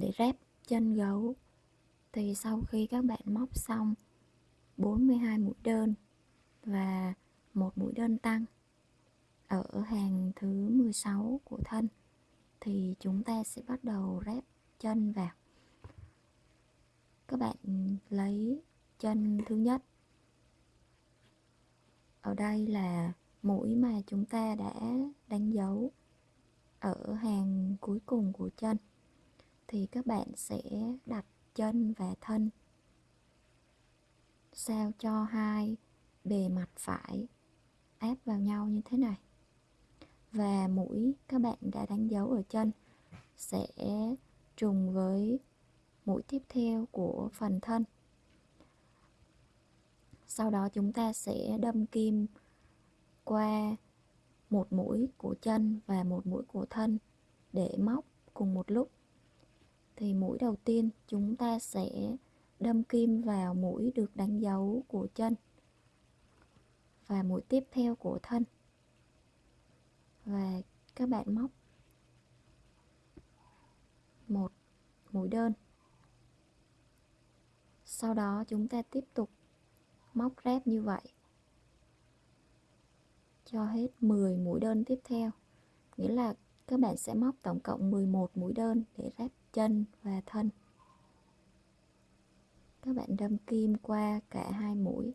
để ráp chân gấu. Thì sau khi các bạn móc xong 42 mũi đơn và một mũi đơn tăng ở hàng thứ 16 của thân, thì chúng ta sẽ bắt đầu ráp chân vào. Các bạn lấy chân thứ nhất. Ở đây là mũi mà chúng ta đã đánh dấu ở hàng cuối cùng của chân thì các bạn sẽ đặt chân và thân. Sao cho hai bề mặt phải áp vào nhau như thế này? Và mũi các bạn đã đánh dấu ở chân sẽ trùng với mũi tiếp theo của phần thân. Sau đó chúng ta sẽ đâm kim qua một mũi của chân và một mũi của thân để móc cùng một lúc thì mũi đầu tiên chúng ta sẽ đâm kim vào mũi được đánh dấu của chân và mũi tiếp theo của thân. Và các bạn móc một mũi đơn. Sau đó chúng ta tiếp tục móc ráp như vậy cho hết 10 mũi đơn tiếp theo. Nghĩa là các bạn sẽ móc tổng cộng 11 mũi đơn để ráp chân và thân. Các bạn đâm kim qua cả hai mũi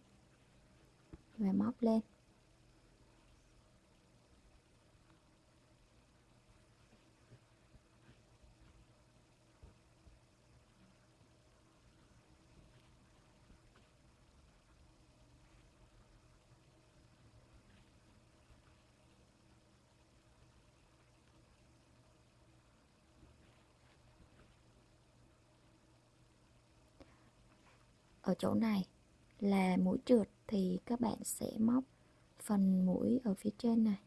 và móc lên. Ở chỗ này là mũi trượt thì các bạn sẽ móc phần mũi ở phía trên này.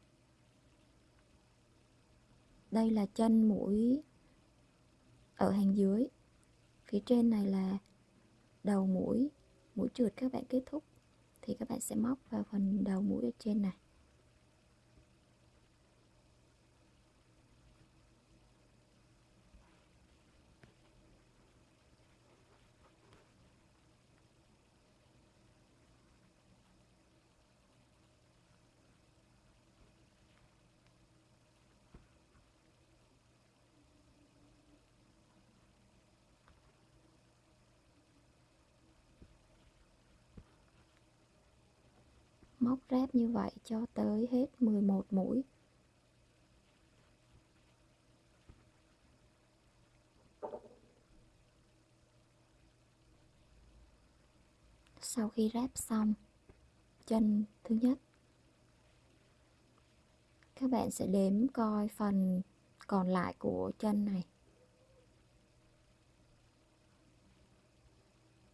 Đây là chân mũi ở hàng dưới. Phía trên này là đầu mũi mũi trượt các bạn kết thúc thì các bạn sẽ móc vào phần đầu mũi ở trên này. Móc ráp như vậy cho tới hết 11 mũi. Sau khi ráp xong, chân thứ nhất, các bạn sẽ đếm coi phần còn lại của chân này.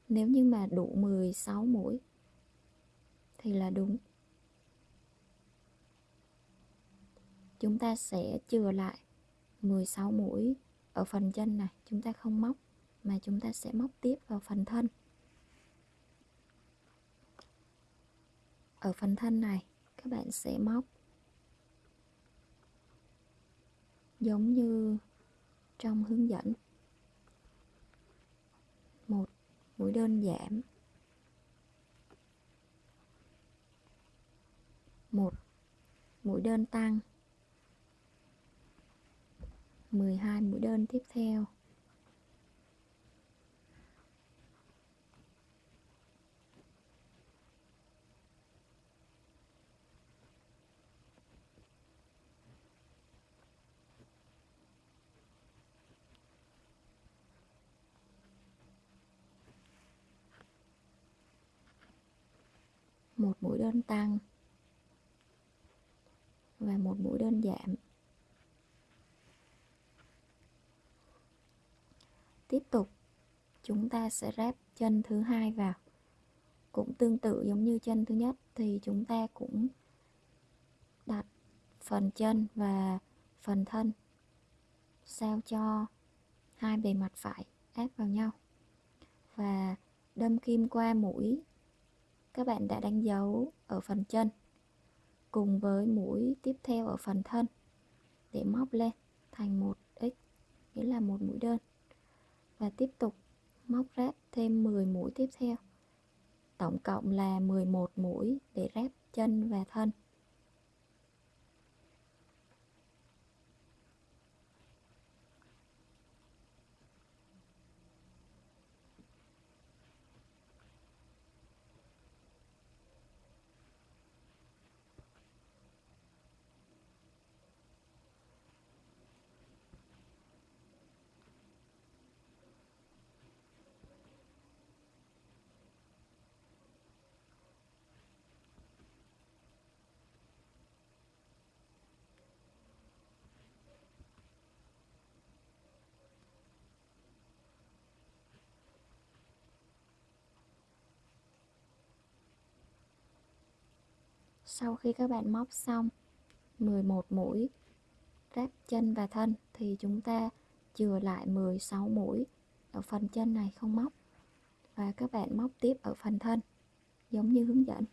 Nếu như mà đủ 16 mũi thì là đúng. Chúng ta sẽ chừa lại 16 mũi ở phần chân này. Chúng ta không móc, mà chúng ta sẽ móc tiếp vào phần thân. Ở phần thân này, các bạn sẽ móc giống như trong hướng dẫn. Một, mũi đơn giảm một. Mũi đơn tăng. 12 mũi đơn tiếp theo. Một mũi đơn tăng và một mũi đơn giảm tiếp tục, chúng ta sẽ ráp chân thứ hai vào. Cũng tương tự giống như chân thứ nhất, thì chúng ta cũng đặt phần chân và phần thân sao cho hai bề mặt phải áp vào nhau. Và đâm kim qua mũi, các bạn đã đánh dấu ở phần chân cùng với mũi tiếp theo ở phần thân để móc lên thành một x, nghĩa là một mũi đơn. Và tiếp tục móc ráp thêm 10 mũi tiếp theo. Tổng cộng là 11 mũi để ráp chân và thân. Sau khi các bạn móc xong 11 mũi ráp chân và thân thì chúng ta chừa lại 16 mũi ở phần chân này không móc. Và các bạn móc tiếp ở phần thân, giống như hướng dẫn.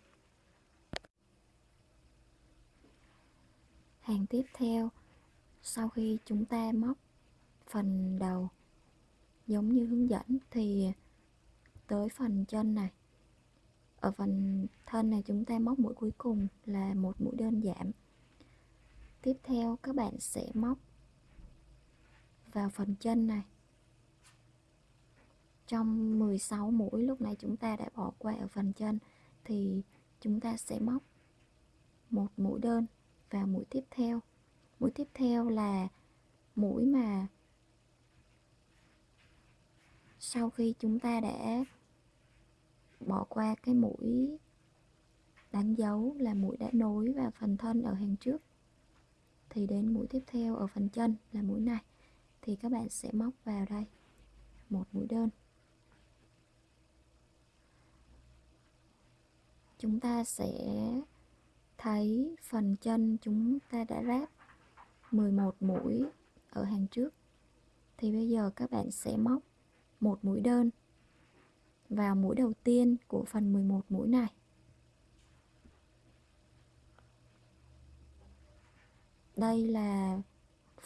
Hàng tiếp theo, sau khi chúng ta móc phần đầu giống như hướng dẫn thì tới phần chân này ở phần thân này chúng ta móc mũi cuối cùng là một mũi đơn giảm tiếp theo các bạn sẽ móc vào phần chân này. Trong 16 mũi lúc này chúng ta đã bỏ qua ở phần chân thì chúng ta sẽ móc một mũi đơn và mũi tiếp theo. Mũi tiếp theo là mũi mà sau khi chúng ta đã bỏ qua cái mũi đánh dấu là mũi đã nối vào phần thân ở hàng trước. Thì đến mũi tiếp theo ở phần chân là mũi này. Thì các bạn sẽ móc vào đây. Một mũi đơn. Chúng ta sẽ thấy phần chân chúng ta đã ráp 11 mũi ở hàng trước. Thì bây giờ các bạn sẽ móc một mũi đơn vào mũi đầu tiên của phần 11 mũi này. Đây là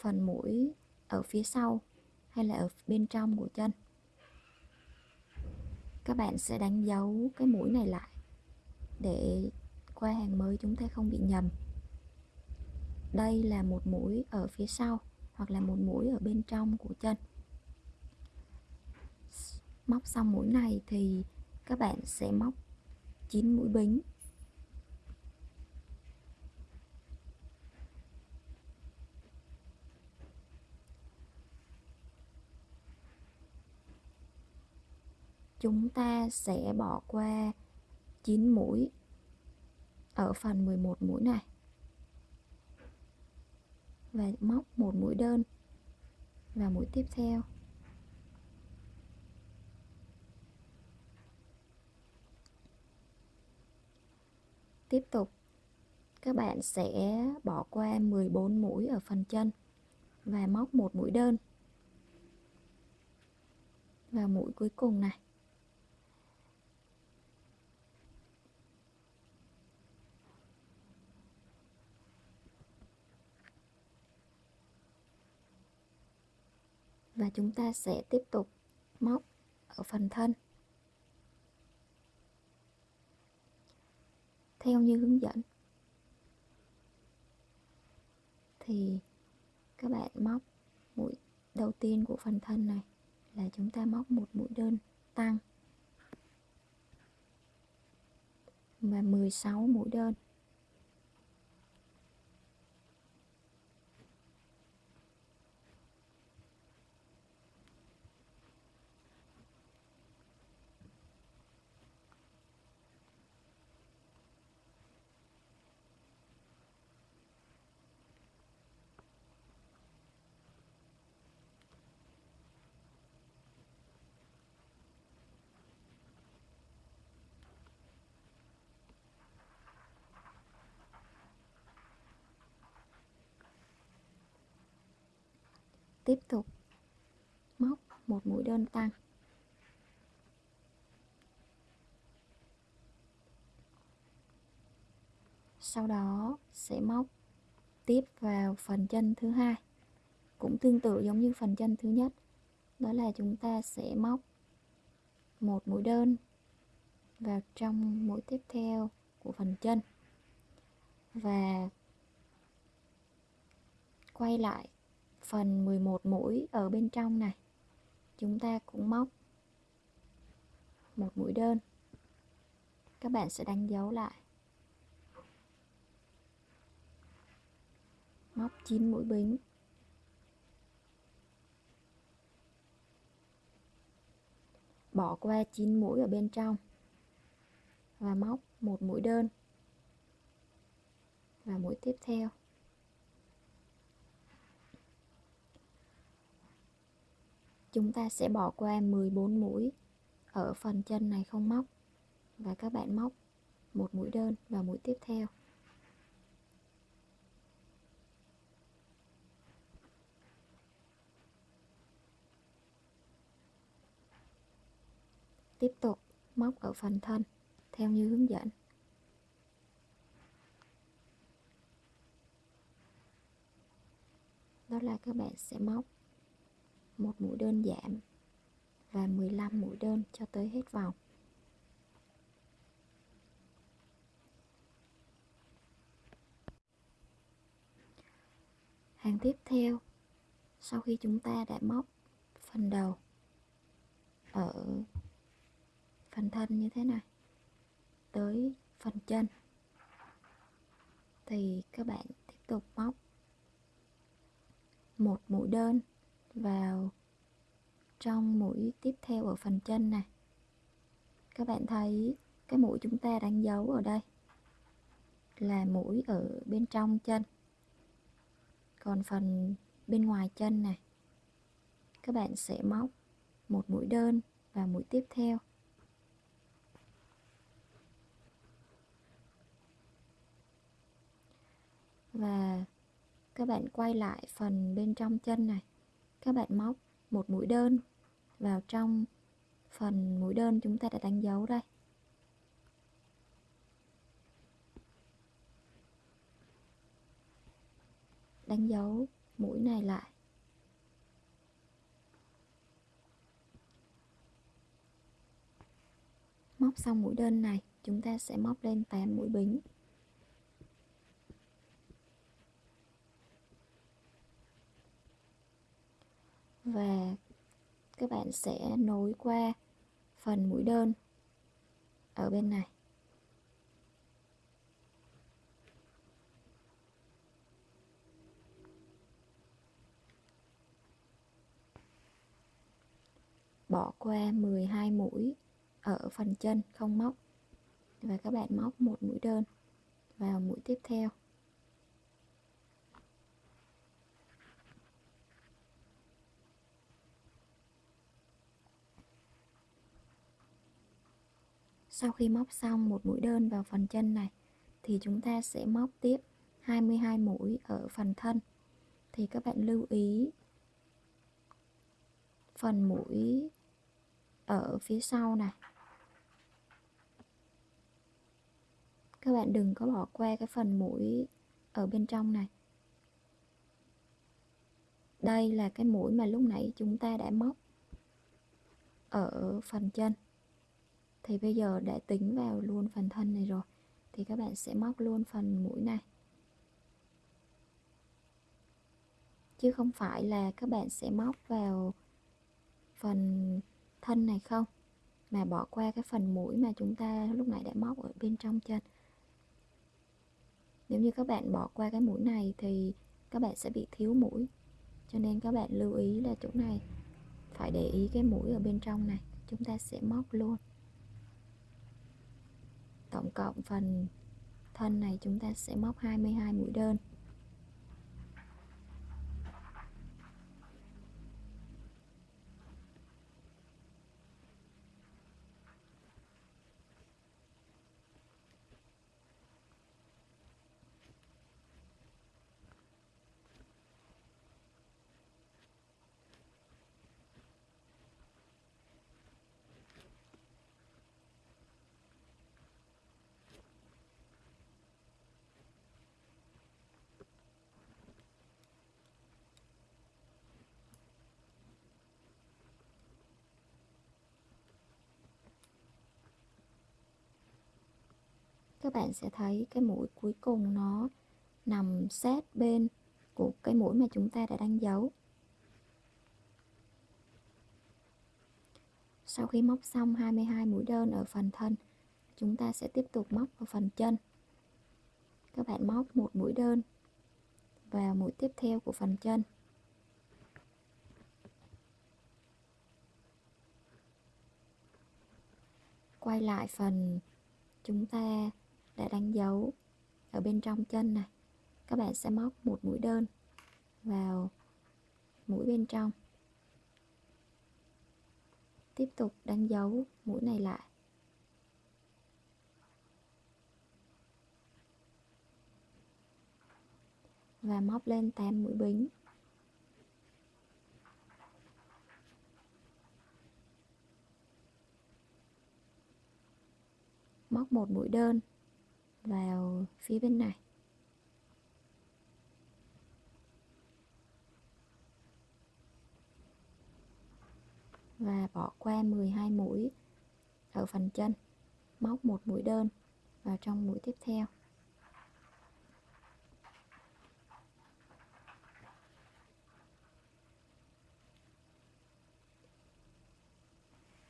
phần mũi ở phía sau hay là ở bên trong của chân. Các bạn sẽ đánh dấu cái mũi này lại để qua hàng mới chúng ta không bị nhầm. Đây là một mũi ở phía sau hoặc là một mũi ở bên trong của chân móc xong mũi này thì các bạn sẽ móc 9 mũi bính. Chúng ta sẽ bỏ qua 9 mũi ở phần 11 mũi này. Và móc một mũi đơn và mũi tiếp theo. Tiếp tục, các bạn sẽ bỏ qua 14 mũi ở phần chân và móc một mũi đơn vào mũi cuối cùng này. Và chúng ta sẽ tiếp tục móc ở phần thân. Theo như hướng dẫn. Thì các bạn móc mũi đầu tiên của phần thân này là chúng ta móc một mũi đơn tăng và 16 mũi đơn. Tiếp tục. Móc một mũi đơn tăng. Sau đó sẽ móc tiếp vào phần chân thứ hai. Cũng tương tự giống như phần chân thứ nhất. Đó là chúng ta sẽ móc một mũi đơn vào trong mũi tiếp theo của phần chân. Và quay lại phần 11 mũi ở bên trong này. Chúng ta cũng móc một mũi đơn. Các bạn sẽ đánh dấu lại. Móc 9 mũi bính. Bỏ qua 9 mũi ở bên trong và móc một mũi đơn. Và mũi tiếp theo. Chúng ta sẽ bỏ qua 14 mũi ở phần chân này không móc. Và các bạn móc một mũi đơn và mũi tiếp theo. Tiếp tục móc ở phần thân, theo như hướng dẫn. Đó là các bạn sẽ móc một mũi đơn giảm và 15 mũi đơn cho tới hết vòng. Hàng tiếp theo, sau khi chúng ta đã móc phần đầu ở phần thân như thế này, tới phần chân, thì các bạn tiếp tục móc một mũi đơn vào trong mũi tiếp theo ở phần chân này. Các bạn thấy cái mũi chúng ta đánh dấu ở đây là mũi ở bên trong chân. Còn phần bên ngoài chân này, các bạn sẽ móc một mũi đơn và mũi tiếp theo. Và các bạn quay lại phần bên trong chân này các bạn móc một mũi đơn vào trong phần mũi đơn chúng ta đã đánh dấu đây. Đánh dấu mũi này lại. Móc xong mũi đơn này, chúng ta sẽ móc lên 8 mũi bính. Và các bạn sẽ nối qua phần mũi đơn ở bên này. Bỏ qua 12 mũi ở phần chân, không móc. Và các bạn móc một mũi đơn vào mũi tiếp theo. Sau khi móc xong một mũi đơn vào phần chân này, thì chúng ta sẽ móc tiếp 22 mũi ở phần thân. Thì các bạn lưu ý, phần mũi ở phía sau này. Các bạn đừng có bỏ qua cái phần mũi ở bên trong này. Đây là cái mũi mà lúc nãy chúng ta đã móc ở phần chân thì bây giờ đã tính vào luôn phần thân này rồi, thì các bạn sẽ móc luôn phần mũi này. Chứ không phải là các bạn sẽ móc vào phần thân này không? Mà bỏ qua cái phần mũi mà chúng ta lúc nãy đã móc ở bên trong chân. Nếu như các bạn bỏ qua cái mũi này thì các bạn sẽ bị thiếu mũi. Cho nên các bạn lưu ý là chỗ này, phải để ý cái mũi ở bên trong này. Chúng ta sẽ móc luôn tổng cộng phần thân này chúng ta sẽ móc 22 mũi đơn. Các bạn sẽ thấy cái mũi cuối cùng nó nằm sát bên của cái mũi mà chúng ta đã đánh dấu sau khi móc xong 22 mũi đơn ở phần thân, chúng ta sẽ tiếp tục móc vào phần chân. Các bạn móc một mũi đơn vào mũi tiếp theo của phần chân. Quay lại phần chúng ta đã đánh dấu ở bên trong chân này. Các bạn sẽ móc một mũi đơn vào mũi bên trong. Tiếp tục đánh dấu mũi này lại. Và móc lên 8 mũi bính. Móc một mũi đơn vào phía bên này. Và bỏ qua 12 mũi ở phần chân, móc một mũi đơn vào trong mũi tiếp theo.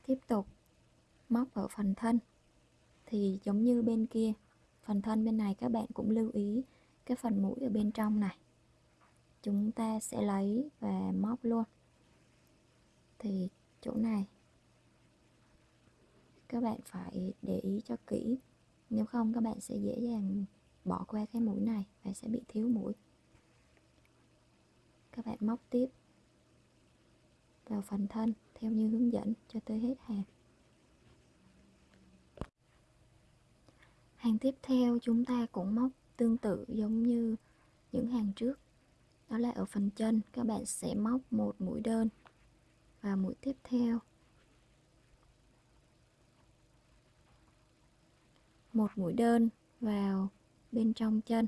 Tiếp tục móc ở phần thân thì giống như bên kia phần thân bên này các bạn cũng lưu ý cái phần mũi ở bên trong này. Chúng ta sẽ lấy và móc luôn. Thì chỗ này, các bạn phải để ý cho kỹ. Nếu không, các bạn sẽ dễ dàng bỏ qua cái mũi này và sẽ bị thiếu mũi. Các bạn móc tiếp vào phần thân theo như hướng dẫn cho tới hết hàng. Hàng tiếp theo chúng ta cũng móc tương tự giống như những hàng trước. Đó là ở phần chân, các bạn sẽ móc một mũi đơn và mũi tiếp theo. Một mũi đơn vào bên trong chân.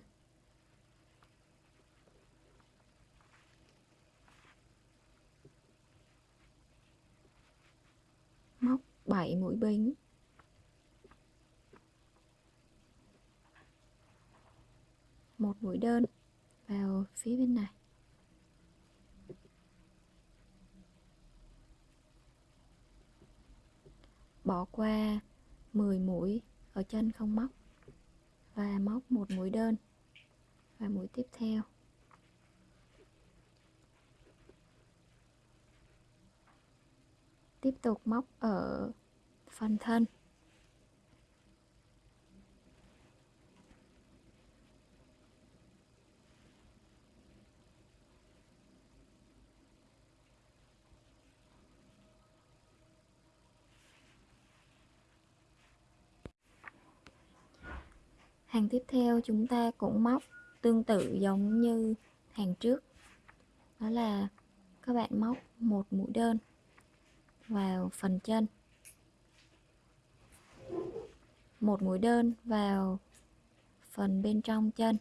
Móc 7 mũi bính. Một mũi đơn vào phía bên này. Bỏ qua 10 mũi ở chân không móc và móc một mũi đơn và mũi tiếp theo. Tiếp tục móc ở phần thân. Hàng tiếp theo chúng ta cũng móc tương tự giống như hàng trước. Đó là các bạn móc một mũi đơn vào phần chân. Một mũi đơn vào phần bên trong chân.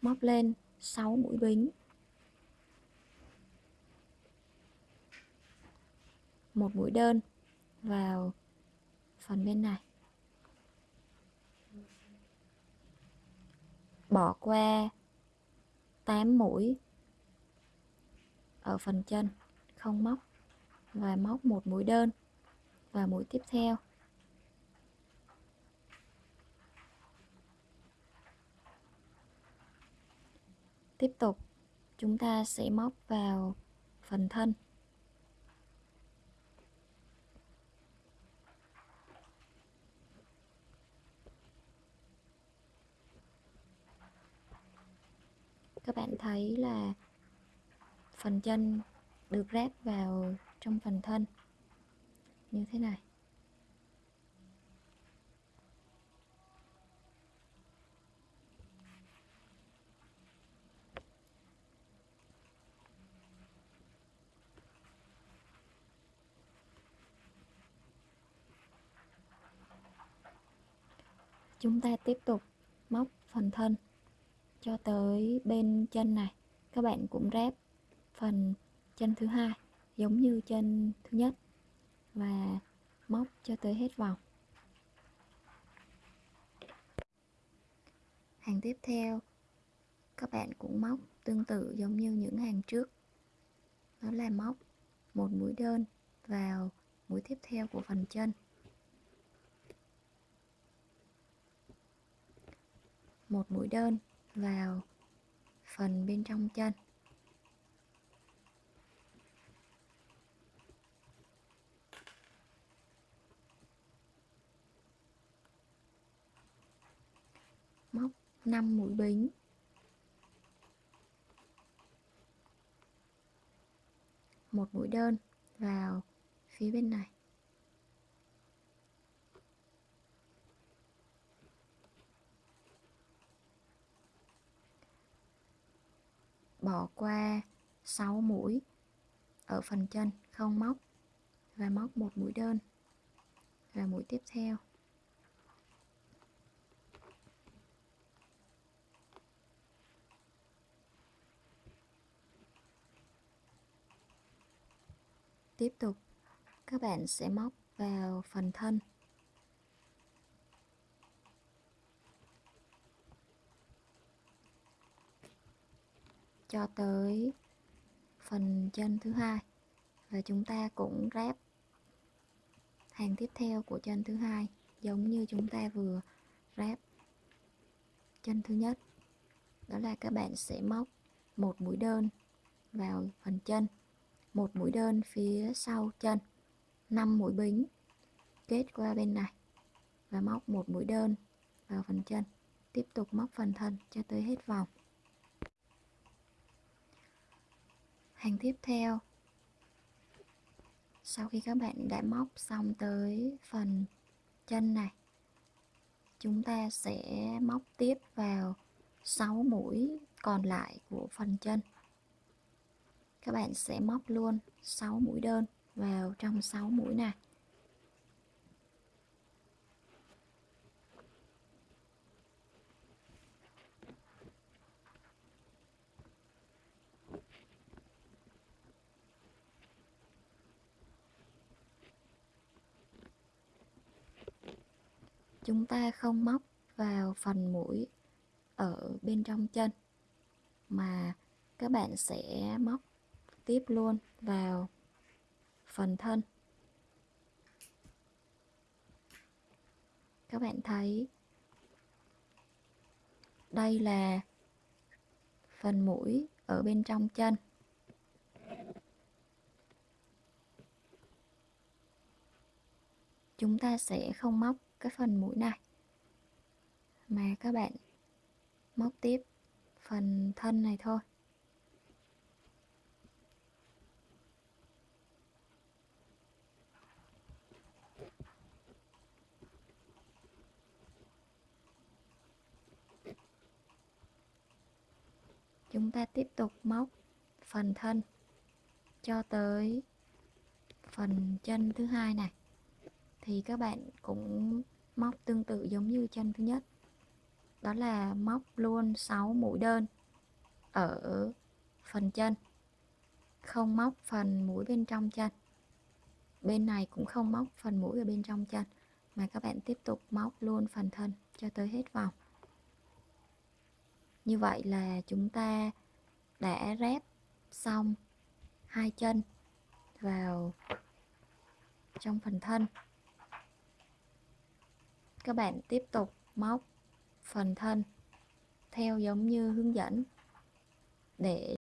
Móc lên 6 mũi bính. Một mũi đơn vào phần bên này. Bỏ qua 8 mũi ở phần chân, không móc, và móc một mũi đơn và mũi tiếp theo. Tiếp tục, chúng ta sẽ móc vào phần thân. Các bạn thấy là phần chân được ráp vào trong phần thân. Như thế này. Chúng ta tiếp tục móc phần thân cho tới bên chân này, các bạn cũng ráp phần chân thứ hai, giống như chân thứ nhất, và móc cho tới hết vòng. Hàng tiếp theo, các bạn cũng móc tương tự giống như những hàng trước. Đó là móc một mũi đơn vào mũi tiếp theo của phần chân. Một mũi đơn vào phần bên trong chân. Móc 5 mũi bính. Một mũi đơn vào phía bên này. Bỏ qua 6 mũi ở phần chân, không móc và móc một mũi đơn và mũi tiếp theo. Tiếp tục, các bạn sẽ móc vào phần thân. Cho tới phần chân thứ hai. Và chúng ta cũng ráp hàng tiếp theo của chân thứ hai, giống như chúng ta vừa ráp chân thứ nhất. Đó là các bạn sẽ móc một mũi đơn vào phần chân, một mũi đơn phía sau chân 5 mũi bính kết qua bên này và móc một mũi đơn vào phần chân. Tiếp tục móc phần thân cho tới hết vòng. Hàng tiếp theo. Sau khi các bạn đã móc xong tới phần chân này, chúng ta sẽ móc tiếp vào 6 mũi còn lại của phần chân. Các bạn sẽ móc luôn 6 mũi đơn vào trong 6 mũi này. Chúng ta không móc vào phần mũi ở bên trong chân, mà các bạn sẽ móc tiếp luôn vào phần thân. Các bạn thấy đây là phần mũi ở bên trong chân. Chúng ta sẽ không móc cái phần mũi này. Mà các bạn móc tiếp phần thân này thôi. Chúng ta tiếp tục móc phần thân cho tới phần chân thứ hai này. Thì các bạn cũng móc tương tự giống như chân thứ nhất. Đó là móc luôn 6 mũi đơn ở phần chân. Không móc phần mũi bên trong chân. Bên này cũng không móc phần mũi ở bên trong chân, mà các bạn tiếp tục móc luôn phần thân cho tới hết vòng. Như vậy là chúng ta đã ráp xong hai chân vào trong phần thân các bạn tiếp tục móc phần thân theo giống như hướng dẫn để